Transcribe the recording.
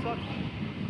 Fuck.